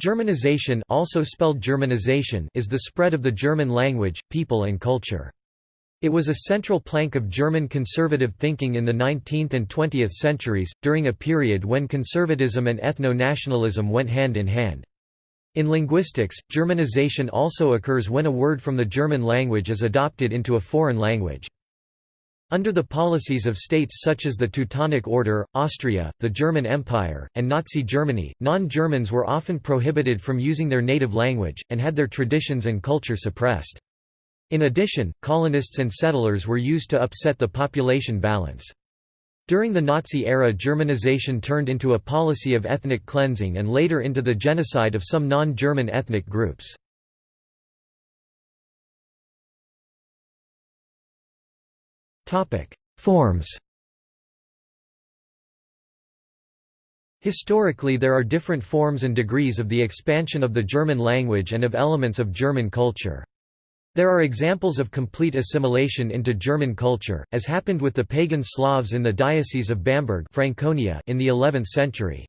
Germanization also spelled Germanization is the spread of the German language, people and culture. It was a central plank of German conservative thinking in the 19th and 20th centuries, during a period when conservatism and ethno-nationalism went hand in hand. In linguistics, Germanization also occurs when a word from the German language is adopted into a foreign language. Under the policies of states such as the Teutonic Order, Austria, the German Empire, and Nazi Germany, non-Germans were often prohibited from using their native language, and had their traditions and culture suppressed. In addition, colonists and settlers were used to upset the population balance. During the Nazi era Germanization turned into a policy of ethnic cleansing and later into the genocide of some non-German ethnic groups. Forms Historically there are different forms and degrees of the expansion of the German language and of elements of German culture. There are examples of complete assimilation into German culture, as happened with the pagan Slavs in the Diocese of Bamberg Franconia in the 11th century.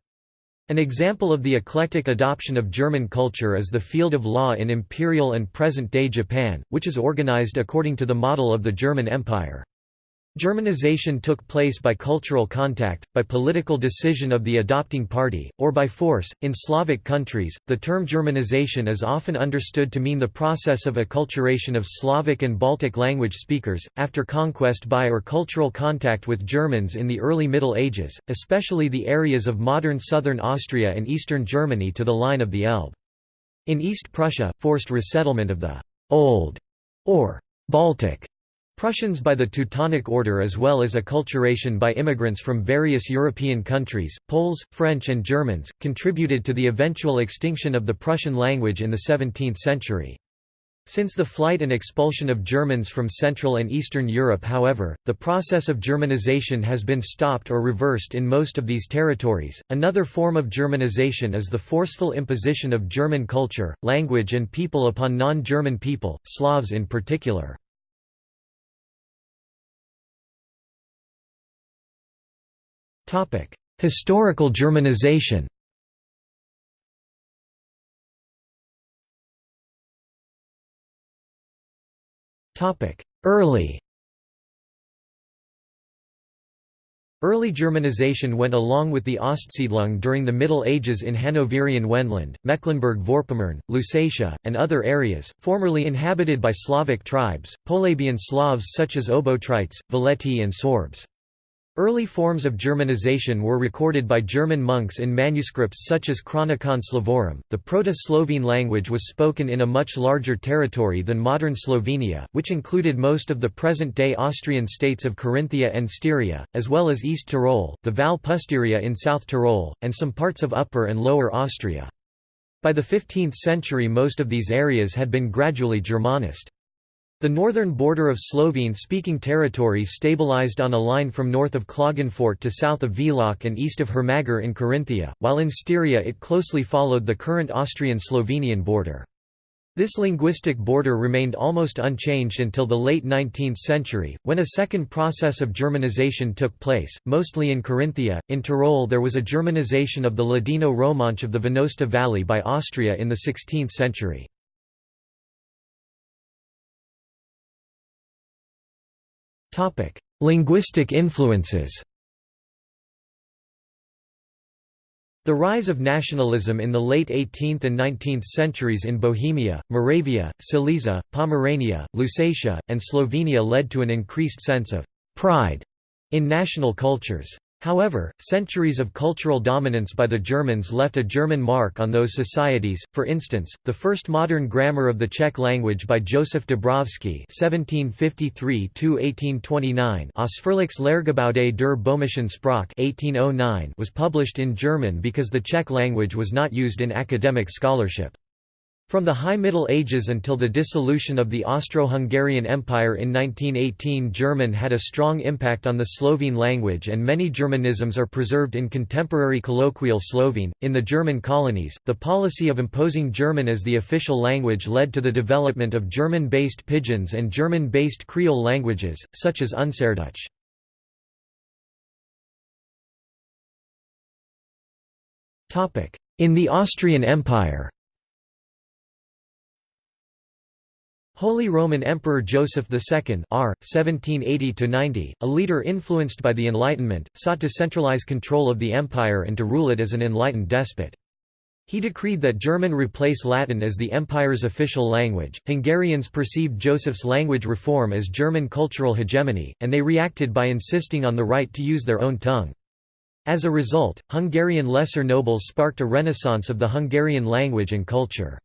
An example of the eclectic adoption of German culture is the field of law in imperial and present-day Japan, which is organized according to the model of the German Empire. Germanization took place by cultural contact, by political decision of the adopting party, or by force. In Slavic countries, the term Germanization is often understood to mean the process of acculturation of Slavic and Baltic language speakers, after conquest by or cultural contact with Germans in the early Middle Ages, especially the areas of modern southern Austria and eastern Germany to the line of the Elbe. In East Prussia, forced resettlement of the Old or Baltic Prussians by the Teutonic Order as well as acculturation by immigrants from various European countries, Poles, French and Germans, contributed to the eventual extinction of the Prussian language in the 17th century. Since the flight and expulsion of Germans from Central and Eastern Europe however, the process of Germanization has been stopped or reversed in most of these territories. Another form of Germanization is the forceful imposition of German culture, language and people upon non-German people, Slavs in particular. Historical Germanization Early Early Germanization went along with the Ostsiedlung during the Middle Ages in Hanoverian Wendland, Mecklenburg-Vorpommern, Lusatia, and other areas, formerly inhabited by Slavic tribes, Polabian Slavs such as Obotrites, Veleti and Sorbs. Early forms of Germanization were recorded by German monks in manuscripts such as Chronicon Slavorum. The Proto-Slovene language was spoken in a much larger territory than modern Slovenia, which included most of the present-day Austrian states of Carinthia and Styria, as well as East Tyrol, the Val Pusteria in South Tyrol, and some parts of Upper and Lower Austria. By the 15th century most of these areas had been gradually Germanized. The northern border of Slovene-speaking territories stabilized on a line from north of Klagenfurt to south of Villach and east of Hermagor in Carinthia, while in Styria it closely followed the current Austrian-Slovenian border. This linguistic border remained almost unchanged until the late 19th century, when a second process of Germanization took place, mostly in Carinthia. In Tyrol there was a Germanization of the Ladino Romanche of the Venosta Valley by Austria in the 16th century. Topic: Linguistic influences. The rise of nationalism in the late 18th and 19th centuries in Bohemia, Moravia, Silesia, Pomerania, Lusatia, and Slovenia led to an increased sense of pride in national cultures. However, centuries of cultural dominance by the Germans left a German mark on those societies, for instance, the first modern grammar of the Czech language by Josef Dobrovský Ausführliches Lehrgebäude der Böhmischen Sprache was published in German because the Czech language was not used in academic scholarship. From the High Middle Ages until the dissolution of the Austro-Hungarian Empire in 1918 German had a strong impact on the Slovene language and many Germanisms are preserved in contemporary colloquial Slovene. In the German colonies, the policy of imposing German as the official language led to the development of German-based pidgins and German-based Creole languages, such as Unserdeutsch. In the Austrian Empire Holy Roman Emperor Joseph II R. 1780 a leader influenced by the Enlightenment, sought to centralize control of the empire and to rule it as an enlightened despot. He decreed that German replace Latin as the empire's official language. Hungarians perceived Joseph's language reform as German cultural hegemony, and they reacted by insisting on the right to use their own tongue. As a result, Hungarian lesser nobles sparked a renaissance of the Hungarian language and culture.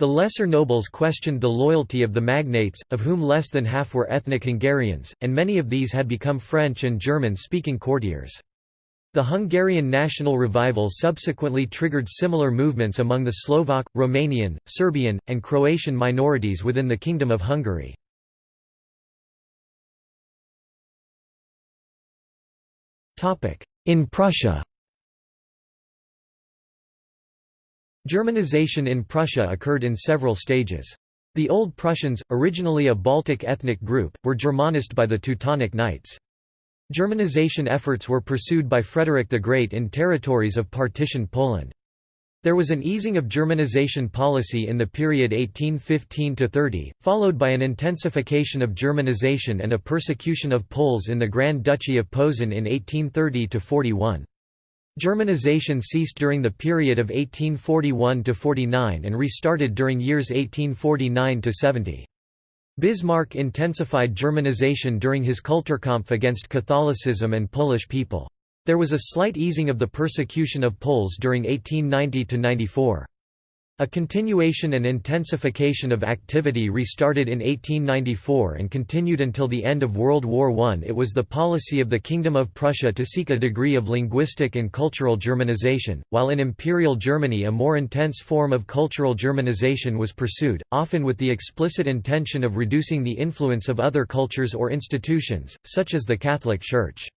The lesser nobles questioned the loyalty of the magnates, of whom less than half were ethnic Hungarians, and many of these had become French and German-speaking courtiers. The Hungarian national revival subsequently triggered similar movements among the Slovak, Romanian, Serbian, and Croatian minorities within the Kingdom of Hungary. In Prussia Germanization in Prussia occurred in several stages. The Old Prussians, originally a Baltic ethnic group, were Germanized by the Teutonic Knights. Germanization efforts were pursued by Frederick the Great in territories of partitioned Poland. There was an easing of Germanization policy in the period 1815–30, followed by an intensification of Germanization and a persecution of Poles in the Grand Duchy of Posen in 1830–41. Germanization ceased during the period of 1841–49 and restarted during years 1849–70. Bismarck intensified Germanization during his Kulturkampf against Catholicism and Polish people. There was a slight easing of the persecution of Poles during 1890–94. A continuation and intensification of activity restarted in 1894 and continued until the end of World War I. It was the policy of the Kingdom of Prussia to seek a degree of linguistic and cultural Germanization, while in Imperial Germany a more intense form of cultural Germanization was pursued, often with the explicit intention of reducing the influence of other cultures or institutions, such as the Catholic Church.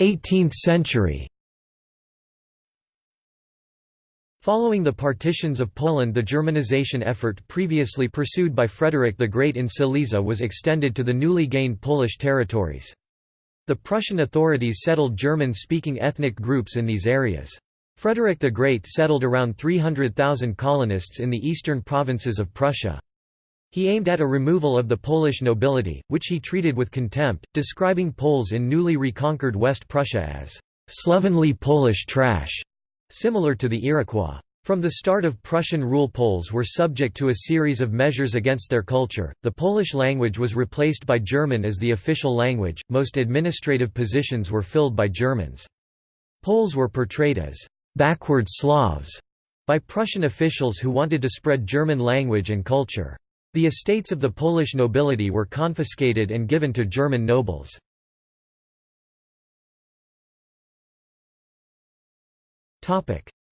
18th century Following the partitions of Poland the Germanization effort previously pursued by Frederick the Great in Silesia was extended to the newly gained Polish territories. The Prussian authorities settled German-speaking ethnic groups in these areas. Frederick the Great settled around 300,000 colonists in the eastern provinces of Prussia. He aimed at a removal of the Polish nobility, which he treated with contempt, describing Poles in newly reconquered West Prussia as slovenly Polish trash, similar to the Iroquois. From the start of Prussian rule Poles were subject to a series of measures against their culture. The Polish language was replaced by German as the official language. Most administrative positions were filled by Germans. Poles were portrayed as backward Slavs by Prussian officials who wanted to spread German language and culture. The estates of the Polish nobility were confiscated and given to German nobles.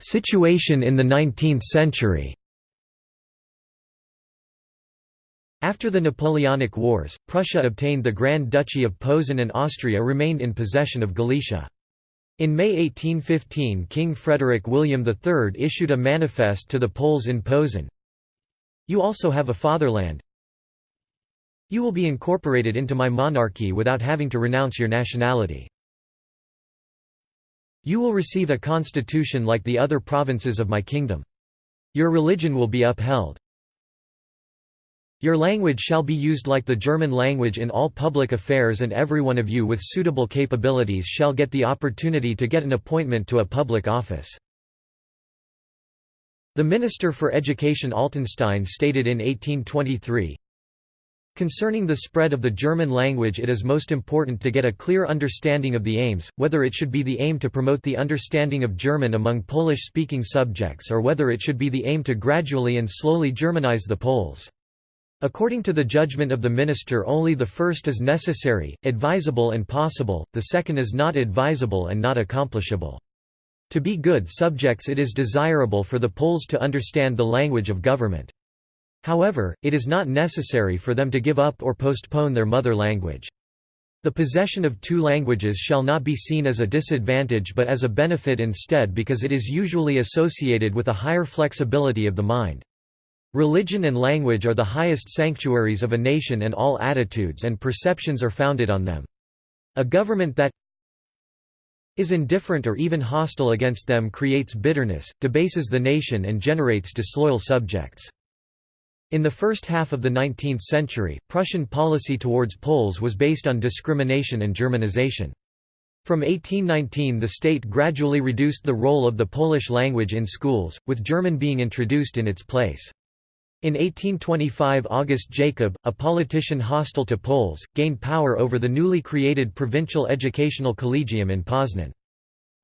Situation in the 19th century After the Napoleonic Wars, Prussia obtained the Grand Duchy of Posen and Austria remained in possession of Galicia. In May 1815 King Frederick William III issued a manifest to the Poles in Posen, you also have a fatherland. You will be incorporated into my monarchy without having to renounce your nationality. You will receive a constitution like the other provinces of my kingdom. Your religion will be upheld. Your language shall be used like the German language in all public affairs and every one of you with suitable capabilities shall get the opportunity to get an appointment to a public office. The Minister for Education Altenstein stated in 1823, Concerning the spread of the German language it is most important to get a clear understanding of the aims, whether it should be the aim to promote the understanding of German among Polish-speaking subjects or whether it should be the aim to gradually and slowly Germanize the Poles. According to the judgment of the minister only the first is necessary, advisable and possible, the second is not advisable and not accomplishable. To be good subjects it is desirable for the Poles to understand the language of government. However, it is not necessary for them to give up or postpone their mother language. The possession of two languages shall not be seen as a disadvantage but as a benefit instead because it is usually associated with a higher flexibility of the mind. Religion and language are the highest sanctuaries of a nation and all attitudes and perceptions are founded on them. A government that is indifferent or even hostile against them creates bitterness, debases the nation and generates disloyal subjects. In the first half of the 19th century, Prussian policy towards Poles was based on discrimination and Germanization. From 1819 the state gradually reduced the role of the Polish language in schools, with German being introduced in its place. In 1825 August Jacob, a politician hostile to Poles, gained power over the newly created Provincial Educational Collegium in Poznan.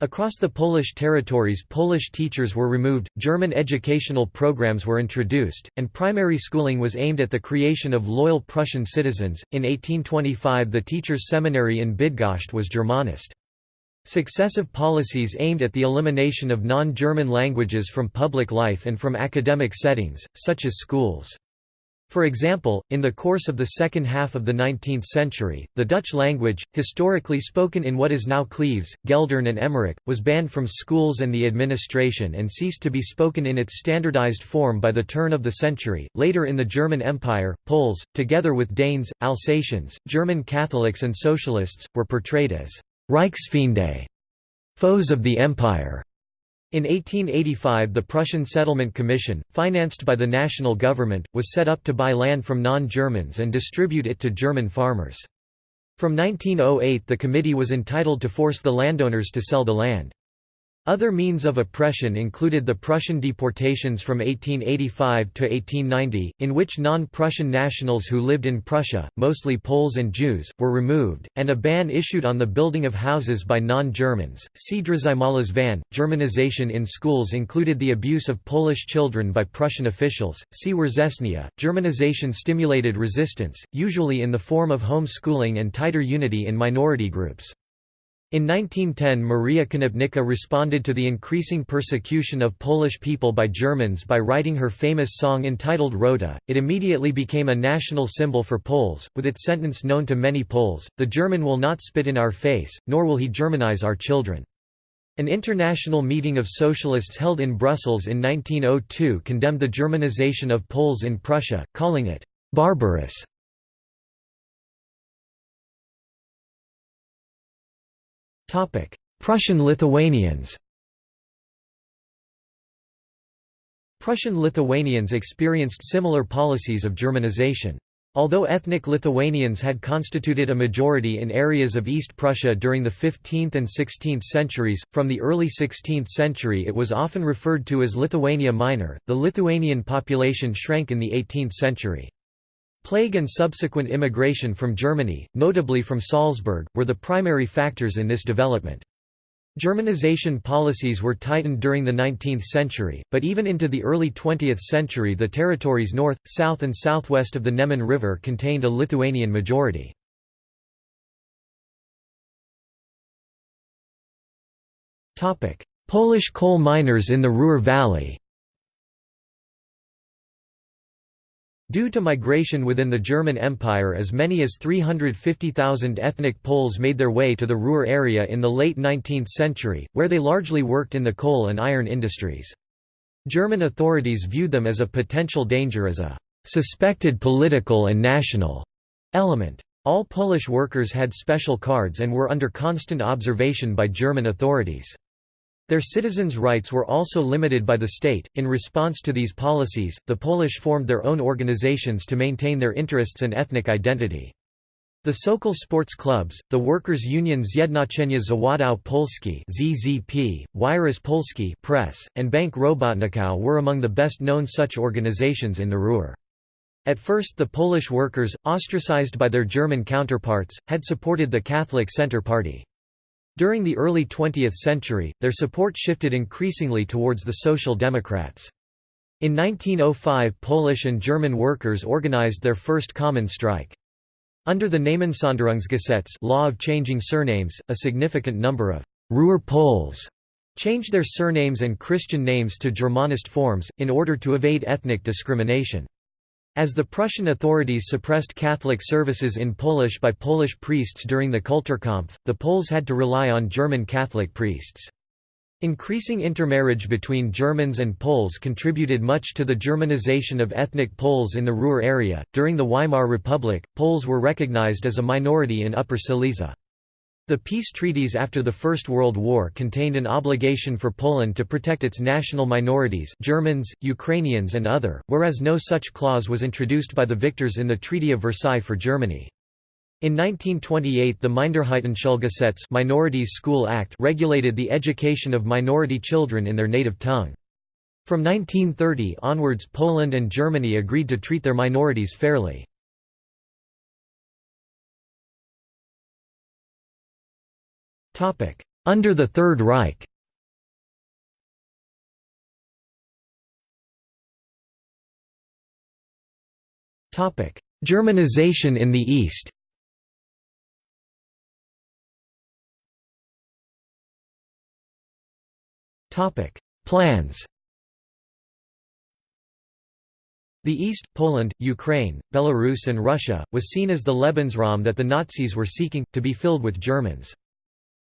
Across the Polish territories Polish teachers were removed, German educational programs were introduced, and primary schooling was aimed at the creation of loyal Prussian citizens. In 1825 the teachers' seminary in Bydgoszcz was Germanist. Successive policies aimed at the elimination of non-German languages from public life and from academic settings, such as schools. For example, in the course of the second half of the 19th century, the Dutch language, historically spoken in what is now Cleves, Geldern and Emmerich, was banned from schools and the administration and ceased to be spoken in its standardized form by the turn of the century. Later in the German Empire, Poles, together with Danes, Alsatians, German Catholics and Socialists, were portrayed as Reichsfeinde, foes of the empire. In 1885 the Prussian Settlement Commission, financed by the national government, was set up to buy land from non-Germans and distribute it to German farmers. From 1908 the committee was entitled to force the landowners to sell the land. Other means of oppression included the Prussian deportations from 1885 to 1890, in which non-Prussian nationals who lived in Prussia, mostly Poles and Jews, were removed, and a ban issued on the building of houses by non-Germans. See Drzymala's van. Germanization in schools included the abuse of Polish children by Prussian officials. See Września. Germanization stimulated resistance, usually in the form of home schooling and tighter unity in minority groups. In 1910 Maria Konopnicka responded to the increasing persecution of Polish people by Germans by writing her famous song entitled Rota. It immediately became a national symbol for Poles, with its sentence known to many Poles, the German will not spit in our face, nor will he Germanize our children. An international meeting of socialists held in Brussels in 1902 condemned the Germanization of Poles in Prussia, calling it barbarous. Prussian Lithuanians Prussian Lithuanians experienced similar policies of Germanization. Although ethnic Lithuanians had constituted a majority in areas of East Prussia during the 15th and 16th centuries, from the early 16th century it was often referred to as Lithuania Minor. The Lithuanian population shrank in the 18th century. Plague and subsequent immigration from Germany, notably from Salzburg, were the primary factors in this development. Germanization policies were tightened during the 19th century, but even into the early 20th century the territories north, south and southwest of the Neman River contained a Lithuanian majority. Polish coal miners in the Ruhr Valley Due to migration within the German Empire as many as 350,000 ethnic Poles made their way to the Ruhr area in the late 19th century, where they largely worked in the coal and iron industries. German authorities viewed them as a potential danger as a «suspected political and national» element. All Polish workers had special cards and were under constant observation by German authorities. Their citizens' rights were also limited by the state. In response to these policies, the Polish formed their own organizations to maintain their interests and ethnic identity. The Sokol sports clubs, the Workers' Union Zjednoczenie Zawodów Polski (ZZP), Wiarus Polski Press, and Bank Robotników were among the best-known such organizations in the Ruhr. At first the Polish workers, ostracized by their German counterparts, had supported the Catholic Centre Party. During the early 20th century, their support shifted increasingly towards the Social Democrats. In 1905 Polish and German workers organized their first common strike. Under the Namensänderungsgesetz law of changing surnames, a significant number of Ruhr Poles changed their surnames and Christian names to Germanist forms, in order to evade ethnic discrimination. As the Prussian authorities suppressed Catholic services in Polish by Polish priests during the Kulturkampf, the Poles had to rely on German Catholic priests. Increasing intermarriage between Germans and Poles contributed much to the Germanization of ethnic Poles in the Ruhr area. During the Weimar Republic, Poles were recognized as a minority in Upper Silesia. The peace treaties after the First World War contained an obligation for Poland to protect its national minorities Germans, Ukrainians and other, whereas no such clause was introduced by the victors in the Treaty of Versailles for Germany. In 1928 the Minderheitenschulgesetz Minorities School Act regulated the education of minority children in their native tongue. From 1930 onwards Poland and Germany agreed to treat their minorities fairly. Under the Third Reich. Germanization in the East. Plans. The East, Poland, Ukraine, Belarus and Russia, was seen as the Lebensraum that the Nazis were seeking, to be filled with Germans.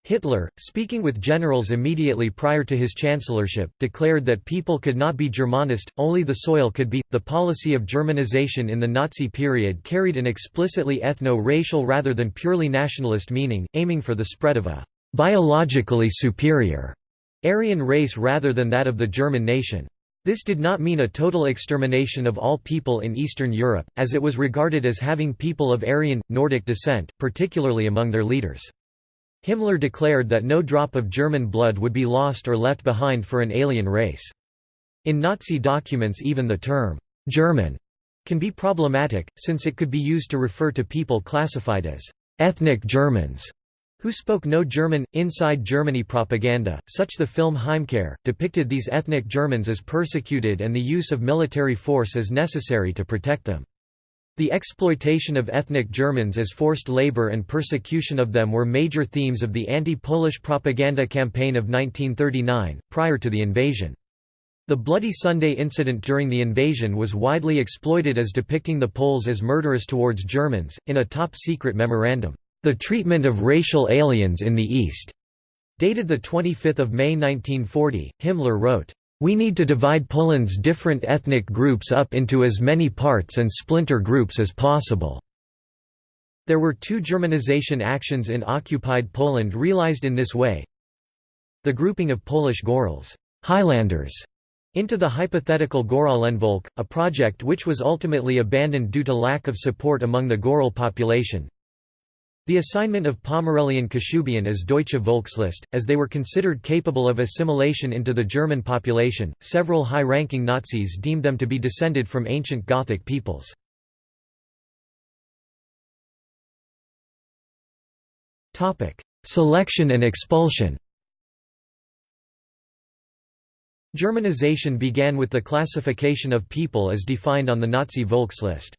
Hitler, speaking with generals immediately prior to his chancellorship, declared that people could not be Germanist, only the soil could be. The policy of Germanization in the Nazi period carried an explicitly ethno racial rather than purely nationalist meaning, aiming for the spread of a biologically superior Aryan race rather than that of the German nation. This did not mean a total extermination of all people in Eastern Europe, as it was regarded as having people of Aryan, Nordic descent, particularly among their leaders. Himmler declared that no drop of German blood would be lost or left behind for an alien race. In Nazi documents even the term, «German» can be problematic, since it could be used to refer to people classified as «ethnic Germans» who spoke no German. Inside Germany propaganda, such the film Heimkehr, depicted these ethnic Germans as persecuted and the use of military force as necessary to protect them. The exploitation of ethnic Germans as forced labor and persecution of them were major themes of the anti-Polish propaganda campaign of 1939, prior to the invasion. The Bloody Sunday incident during the invasion was widely exploited as depicting the Poles as murderous towards Germans, in a top-secret memorandum, "'The Treatment of Racial Aliens in the East' dated 25 May 1940, Himmler wrote, we need to divide Poland's different ethnic groups up into as many parts and splinter groups as possible." There were two Germanization actions in occupied Poland realized in this way. The grouping of Polish Gorals Highlanders", into the hypothetical Goralenvolk, a project which was ultimately abandoned due to lack of support among the Goral population, the assignment of Pomerelian Kashubian as Deutsche Volkslist, as they were considered capable of assimilation into the German population, several high-ranking Nazis deemed them to be descended from ancient Gothic peoples. Selection and expulsion Germanization began with the classification of people as defined on the Nazi Volkslist.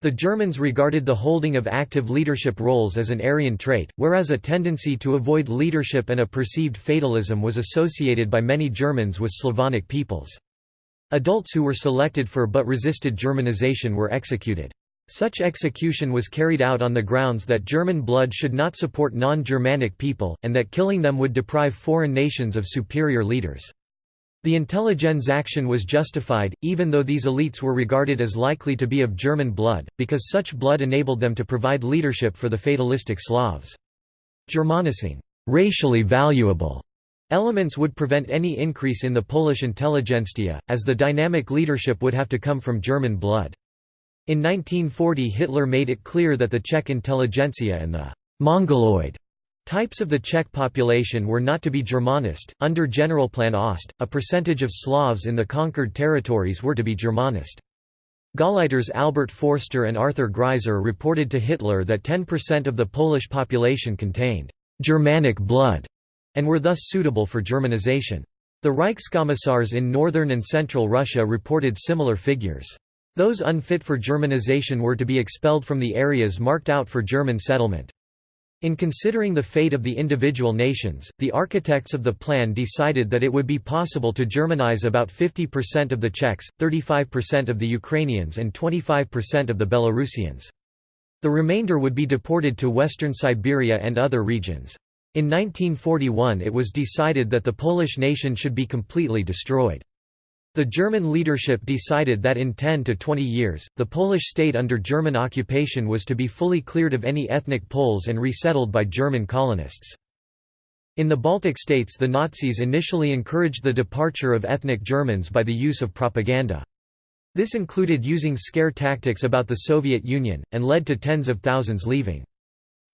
The Germans regarded the holding of active leadership roles as an Aryan trait, whereas a tendency to avoid leadership and a perceived fatalism was associated by many Germans with Slavonic peoples. Adults who were selected for but resisted Germanization were executed. Such execution was carried out on the grounds that German blood should not support non-Germanic people, and that killing them would deprive foreign nations of superior leaders. The Intelligenzaktion was justified, even though these elites were regarded as likely to be of German blood, because such blood enabled them to provide leadership for the fatalistic Slavs. Germanicing racially valuable elements would prevent any increase in the Polish intelligentsia, as the dynamic leadership would have to come from German blood. In 1940 Hitler made it clear that the Czech intelligentsia and the «Mongoloid» Types of the Czech population were not to be Germanist. Under Generalplan Ost, a percentage of Slavs in the conquered territories were to be Germanist. Gauleiters Albert Forster and Arthur Greiser reported to Hitler that 10% of the Polish population contained Germanic blood and were thus suitable for Germanization. The Reichskommissars in northern and central Russia reported similar figures. Those unfit for Germanization were to be expelled from the areas marked out for German settlement. In considering the fate of the individual nations, the architects of the plan decided that it would be possible to Germanize about 50% of the Czechs, 35% of the Ukrainians and 25% of the Belarusians. The remainder would be deported to western Siberia and other regions. In 1941 it was decided that the Polish nation should be completely destroyed. The German leadership decided that in 10 to 20 years, the Polish state under German occupation was to be fully cleared of any ethnic Poles and resettled by German colonists. In the Baltic states the Nazis initially encouraged the departure of ethnic Germans by the use of propaganda. This included using scare tactics about the Soviet Union, and led to tens of thousands leaving.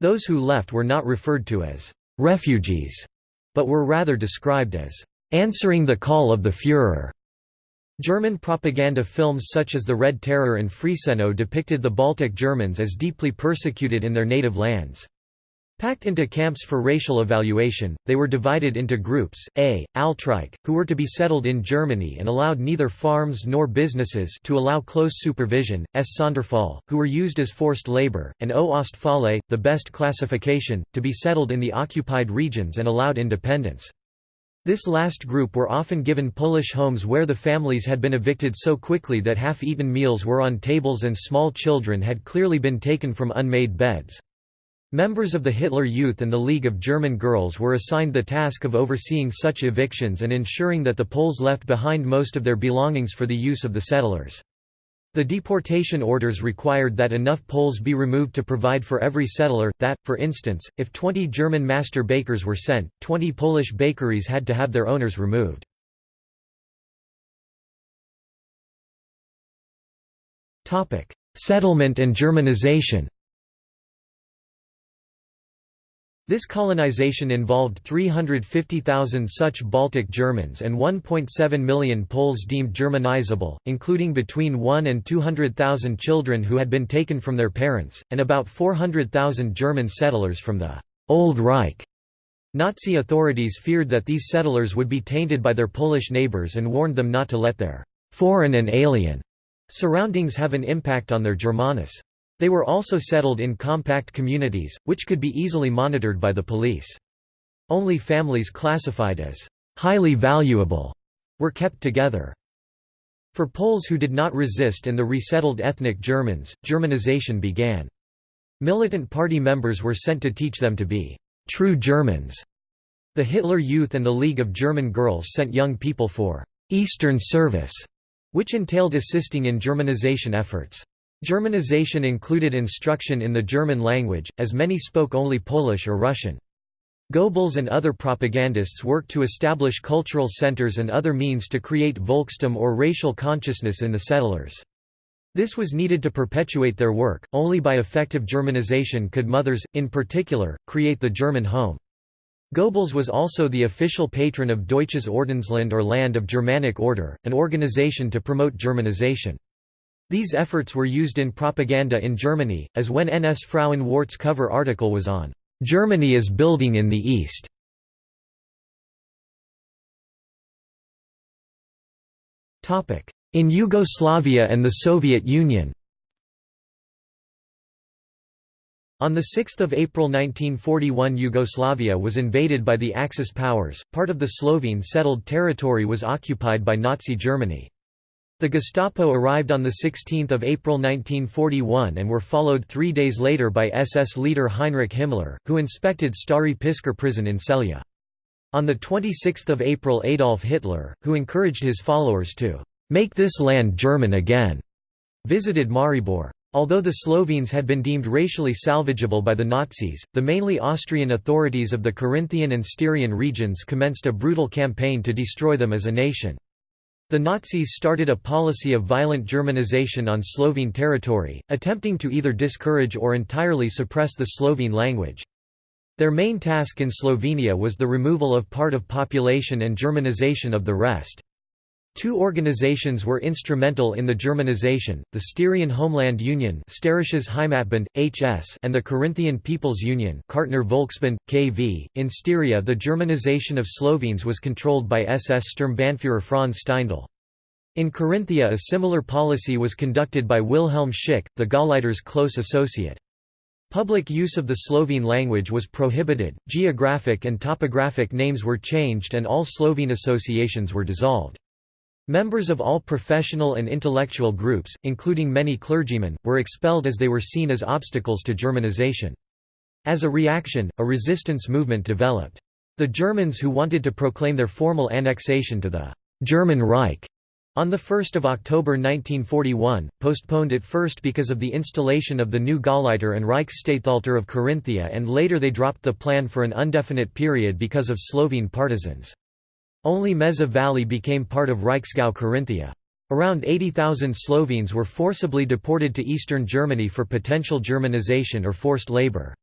Those who left were not referred to as «refugees», but were rather described as «answering the call of the Führer». German propaganda films such as The Red Terror and Friesennot depicted the Baltic Germans as deeply persecuted in their native lands. Packed into camps for racial evaluation, they were divided into groups, A, Altreich, who were to be settled in Germany and allowed neither farms nor businesses to allow close supervision, S. Sonderfall, who were used as forced labor, and O Ostfalle, the best classification, to be settled in the occupied regions and allowed independence. This last group were often given Polish homes where the families had been evicted so quickly that half-eaten meals were on tables and small children had clearly been taken from unmade beds. Members of the Hitler Youth and the League of German Girls were assigned the task of overseeing such evictions and ensuring that the Poles left behind most of their belongings for the use of the settlers. The deportation orders required that enough Poles be removed to provide for every settler, that, for instance, if 20 German master bakers were sent, 20 Polish bakeries had to have their owners removed. Settlement and Germanization This colonization involved 350,000 such Baltic Germans and 1.7 million Poles deemed Germanizable, including between 1 and 200,000 children who had been taken from their parents, and about 400,000 German settlers from the «Old Reich». Nazi authorities feared that these settlers would be tainted by their Polish neighbors and warned them not to let their «foreign and alien» surroundings have an impact on their Germanness. They were also settled in compact communities, which could be easily monitored by the police. Only families classified as highly valuable were kept together. For Poles who did not resist and the resettled ethnic Germans, Germanization began. Militant party members were sent to teach them to be true Germans. The Hitler Youth and the League of German Girls sent young people for Eastern service, which entailed assisting in Germanization efforts. Germanization included instruction in the German language, as many spoke only Polish or Russian. Goebbels and other propagandists worked to establish cultural centers and other means to create Volkstum or racial consciousness in the settlers. This was needed to perpetuate their work, only by effective Germanization could mothers, in particular, create the German home. Goebbels was also the official patron of Deutsches Ordensland or Land of Germanic Order, an organization to promote Germanization. These efforts were used in propaganda in Germany, as when NS Frauen Warte's cover article was on, "'Germany is building in the East". In Yugoslavia and the Soviet Union On 6 April 1941 Yugoslavia was invaded by the Axis powers, part of the Slovene settled territory was occupied by Nazi Germany. The Gestapo arrived on 16 April 1941 and were followed three days later by SS leader Heinrich Himmler, who inspected Stari Pisker prison in Celje. On 26 April Adolf Hitler, who encouraged his followers to «make this land German again», visited Maribor. Although the Slovenes had been deemed racially salvageable by the Nazis, the mainly Austrian authorities of the Carinthian and Styrian regions commenced a brutal campaign to destroy them as a nation. The Nazis started a policy of violent Germanization on Slovene territory, attempting to either discourage or entirely suppress the Slovene language. Their main task in Slovenia was the removal of part of population and Germanization of the rest. Two organizations were instrumental in the Germanization, the Styrian Homeland Union Heimatbund, HS and the Carinthian People's Union Kärntner KV. .In Styria the Germanization of Slovenes was controlled by SS Sturmbannführer Franz Steindl. In Carinthia a similar policy was conducted by Wilhelm Schick, the Gauleiter's close associate. Public use of the Slovene language was prohibited, geographic and topographic names were changed and all Slovene associations were dissolved. Members of all professional and intellectual groups, including many clergymen, were expelled as they were seen as obstacles to Germanization. As a reaction, a resistance movement developed. The Germans who wanted to proclaim their formal annexation to the German Reich On 1 October 1941, postponed at first because of the installation of the new Gauleiter and Reichsstatthalter of Carinthia and later they dropped the plan for an indefinite period because of Slovene partisans. Only Meza Valley became part of Reichsgau Carinthia. Around 80,000 Slovenes were forcibly deported to eastern Germany for potential Germanization or forced labor.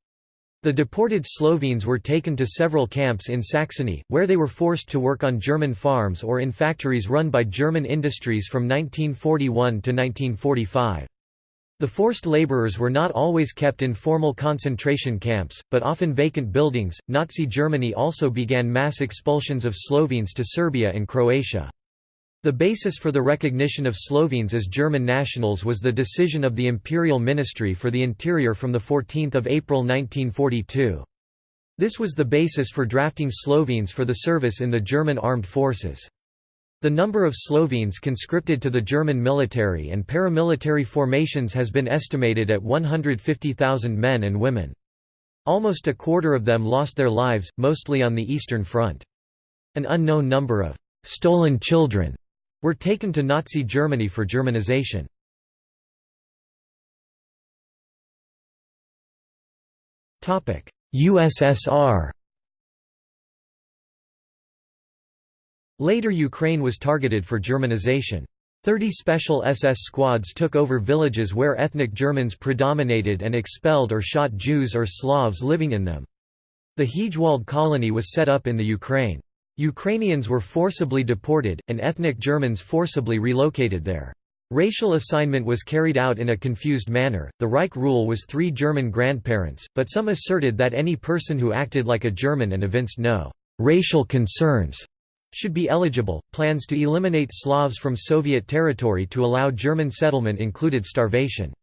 The deported Slovenes were taken to several camps in Saxony, where they were forced to work on German farms or in factories run by German industries from 1941 to 1945. The forced laborers were not always kept in formal concentration camps, but often vacant buildings. Nazi Germany also began mass expulsions of Slovenes to Serbia and Croatia. The basis for the recognition of Slovenes as German nationals was the decision of the Imperial Ministry for the Interior from 14 April 1942. This was the basis for drafting Slovenes for the service in the German armed forces. The number of Slovenes conscripted to the German military and paramilitary formations has been estimated at 150,000 men and women. Almost a quarter of them lost their lives, mostly on the Eastern Front. An unknown number of «stolen children» were taken to Nazi Germany for Germanization. USSR Later Ukraine was targeted for Germanization. Thirty special SS squads took over villages where ethnic Germans predominated and expelled or shot Jews or Slavs living in them. The Hegewald colony was set up in the Ukraine. Ukrainians were forcibly deported, and ethnic Germans forcibly relocated there. Racial assignment was carried out in a confused manner. The Reich rule was three German grandparents, but some asserted that any person who acted like a German and evinced no racial concerns should be eligible. Plans to eliminate Slavs from Soviet territory to allow German settlement included starvation.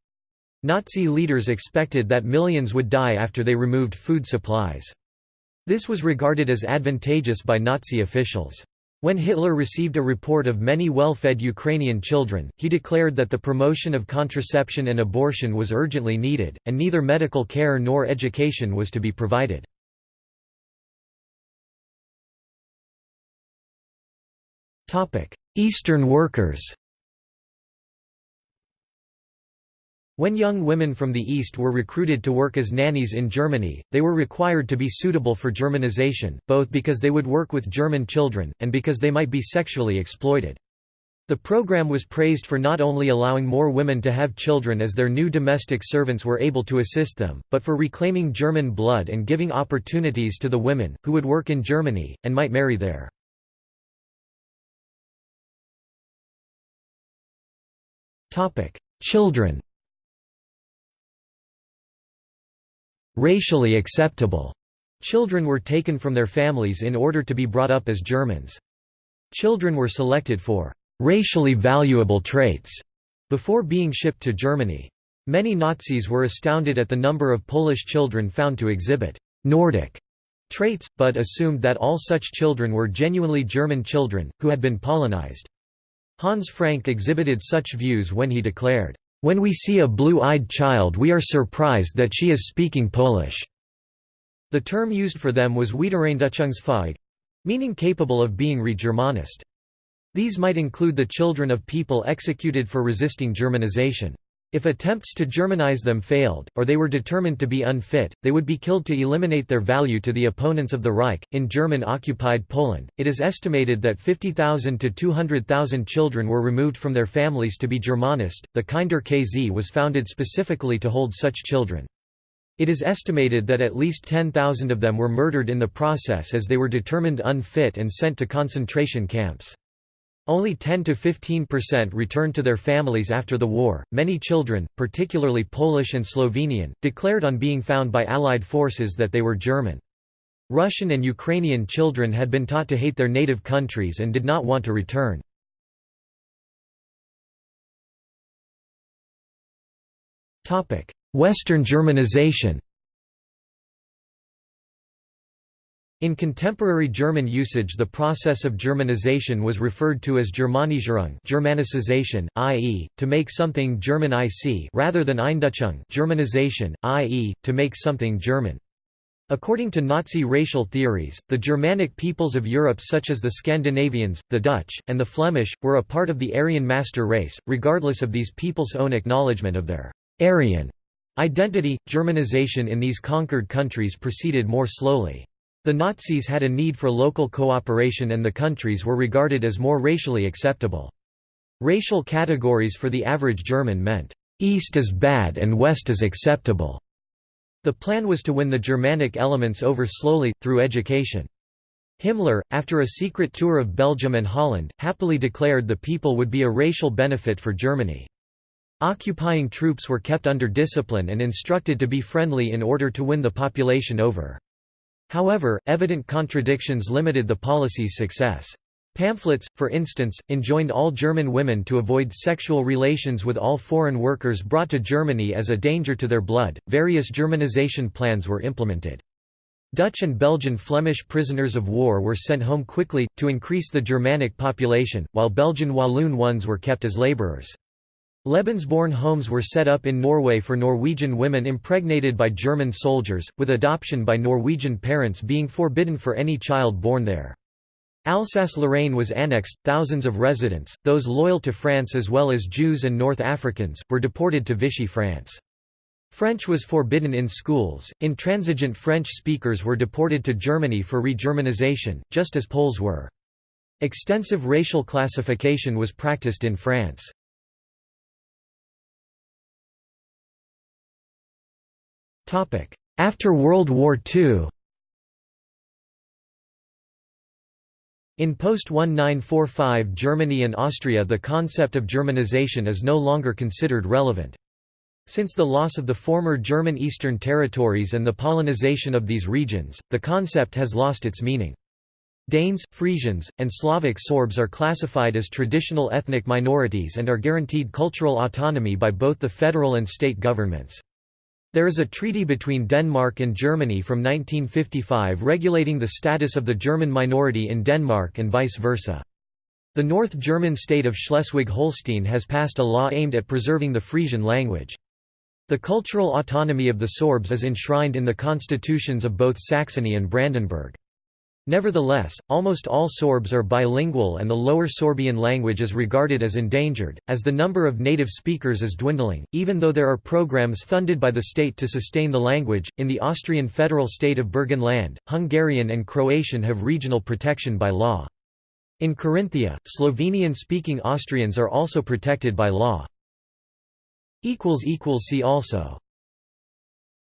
Nazi leaders expected that millions would die after they removed food supplies. This was regarded as advantageous by Nazi officials. When Hitler received a report of many well-fed Ukrainian children, he declared that the promotion of contraception and abortion was urgently needed, and neither medical care nor education was to be provided. Eastern workers When young women from the East were recruited to work as nannies in Germany, they were required to be suitable for Germanization, both because they would work with German children, and because they might be sexually exploited. The program was praised for not only allowing more women to have children as their new domestic servants were able to assist them, but for reclaiming German blood and giving opportunities to the women, who would work in Germany, and might marry there. Children racially acceptable. Children were taken from their families in order to be brought up as Germans. Children were selected for racially valuable traits before being shipped to Germany. Many Nazis were astounded at the number of Polish children found to exhibit Nordic traits, but assumed that all such children were genuinely German children, who had been Polonized. Hans Frank exhibited such views when he declared, when we see a blue-eyed child we are surprised that she is speaking Polish." The term used for them was Wiedereindeutschungsfähig, meaning capable of being re-Germanist. These might include the children of people executed for resisting Germanization. If attempts to Germanize them failed, or they were determined to be unfit, they would be killed to eliminate their value to the opponents of the Reich. In German occupied Poland, it is estimated that 50,000 to 200,000 children were removed from their families to be Germanist. The Kinder KZ was founded specifically to hold such children. It is estimated that at least 10,000 of them were murdered in the process as they were determined unfit and sent to concentration camps. Only 10 to 15% returned to their families after the war. Many children, particularly Polish and Slovenian, declared on being found by Allied forces that they were German. Russian and Ukrainian children had been taught to hate their native countries and did not want to return. Western Germanization In contemporary German usage the process of Germanization was referred to as Germanisierung Germanicization, i.e., to make something German IC rather than Eindeutschung Germanization, i.e., to make something German. According to Nazi racial theories, the Germanic peoples of Europe such as the Scandinavians, the Dutch, and the Flemish, were a part of the Aryan master race, regardless of these peoples' own acknowledgement of their «Aryan» identity. Germanization in these conquered countries proceeded more slowly. The Nazis had a need for local cooperation and the countries were regarded as more racially acceptable. Racial categories for the average German meant, "'East is bad and West is acceptable' The plan was to win the Germanic elements over slowly, through education. Himmler, after a secret tour of Belgium and Holland, happily declared the people would be a racial benefit for Germany. Occupying troops were kept under discipline and instructed to be friendly in order to win the population over. However, evident contradictions limited the policy's success. Pamphlets, for instance, enjoined all German women to avoid sexual relations with all foreign workers brought to Germany as a danger to their blood. Various Germanization plans were implemented. Dutch and Belgian Flemish prisoners of war were sent home quickly, to increase the Germanic population, while Belgian Walloon ones were kept as labourers. Lebensborn homes were set up in Norway for Norwegian women impregnated by German soldiers, with adoption by Norwegian parents being forbidden for any child born there. Alsace-Lorraine was annexed, thousands of residents, those loyal to France as well as Jews and North Africans, were deported to Vichy France. French was forbidden in schools, intransigent French speakers were deported to Germany for re-Germanization, just as Poles were. Extensive racial classification was practiced in France. After World War II In post-1945 Germany and Austria the concept of Germanization is no longer considered relevant. Since the loss of the former German Eastern territories and the Polonization of these regions, the concept has lost its meaning. Danes, Frisians, and Slavic Sorbs are classified as traditional ethnic minorities and are guaranteed cultural autonomy by both the federal and state governments. There is a treaty between Denmark and Germany from 1955 regulating the status of the German minority in Denmark and vice versa. The North German state of Schleswig-Holstein has passed a law aimed at preserving the Frisian language. The cultural autonomy of the Sorbs is enshrined in the constitutions of both Saxony and Brandenburg. Nevertheless, almost all Sorbs are bilingual and the Lower Sorbian language is regarded as endangered, as the number of native speakers is dwindling, even though there are programs funded by the state to sustain the language. In the Austrian federal state of Burgenland, Hungarian and Croatian have regional protection by law. In Carinthia, Slovenian speaking Austrians are also protected by law. See also